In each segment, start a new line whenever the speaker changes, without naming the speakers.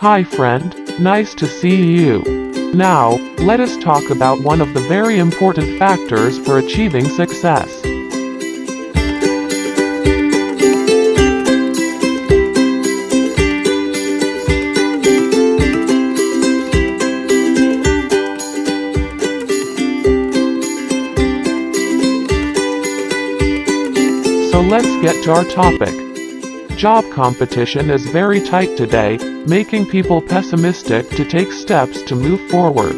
Hi friend, nice to see you. Now, let us talk about one of the very important factors for achieving success. So let's get to our topic. Job competition is very tight today, making people pessimistic to take steps to move forward.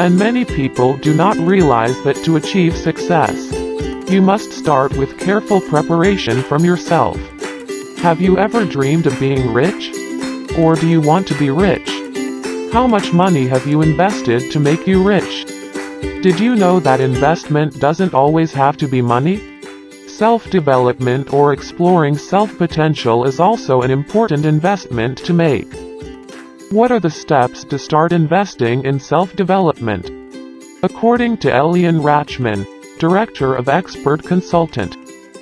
And many people do not realize that to achieve success, you must start with careful preparation from yourself. Have you ever dreamed of being rich? Or do you want to be rich? How much money have you invested to make you rich? Did you know that investment doesn't always have to be money? Self-development or exploring self-potential is also an important investment to make. What are the steps to start investing in self-development? According to Eileen Rachman, Director of Experd Consultant,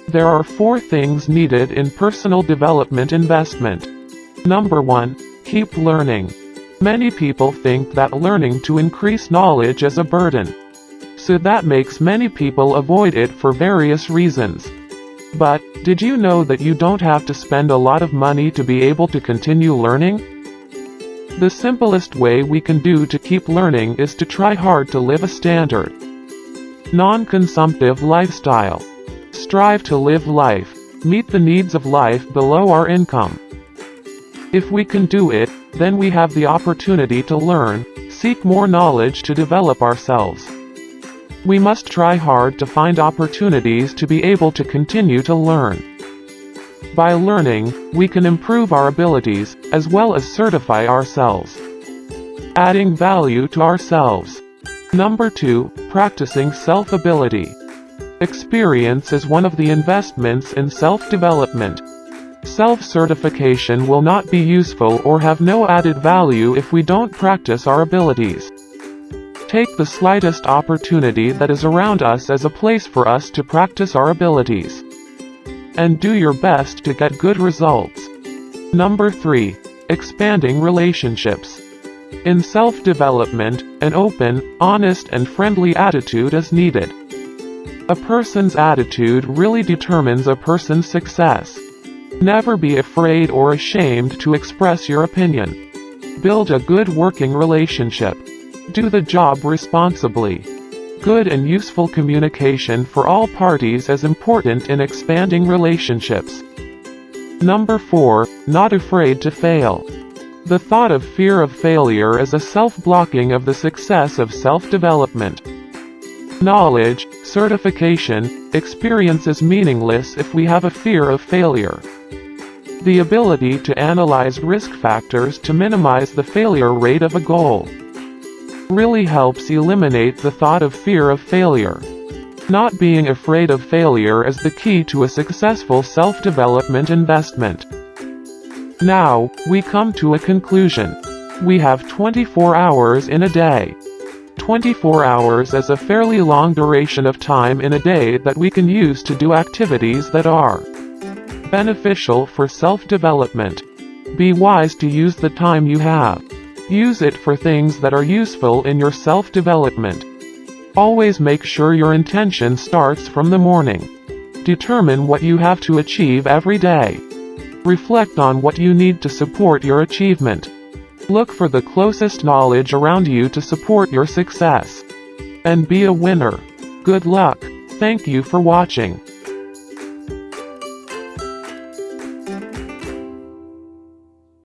there are four things needed in personal development investment. Number 1. Keep learning. Many people think that learning to increase knowledge is a burden so that makes many people avoid it for various reasons. But, did you know that you don't have to spend a lot of money to be able to continue learning? The simplest way we can do to keep learning is to try hard to live a standard, non-consumptive lifestyle. Strive to live life, meet the needs of life below our income. If we can do it, then we have the opportunity to learn, seek more knowledge to develop ourselves. We must try hard to find opportunities to be able to continue to learn. By learning, we can improve our abilities, as well as certify ourselves. Adding value to ourselves. Number 2. Practicing self-ability. Experience is one of the investments in self-development. Self-certification will not be useful or have no added value if we don't practice our abilities. Take the slightest opportunity that is around us as a place for us to practice our abilities. And do your best to get good results. Number 3. Expanding relationships. In self-development, an open, honest and friendly attitude is needed. A person's attitude really determines a person's success. Never be afraid or ashamed to express your opinion. Build a good working relationship. Do the job responsibly. Good and useful communication for all parties is important in expanding relationships. Number 4. Not afraid to fail. The thought of fear of failure is a self-blocking of the success of self-development. Knowledge, certification, experience is meaningless if we have a fear of failure. The ability to analyze risk factors to minimize the failure rate of a goal really helps eliminate the thought of fear of failure. Not being afraid of failure is the key to a successful self-development investment. Now, we come to a conclusion. We have 24 hours in a day. 24 hours is a fairly long duration of time in a day that we can use to do activities that are beneficial for self-development. Be wise to use the time you have. Use it for things that are useful in your self-development. Always make sure your intention starts from the morning. Determine what you have to achieve every day. Reflect on what you need to support your achievement. Look for the closest knowledge around you to support your success. And be a winner. Good luck. Thank you for watching.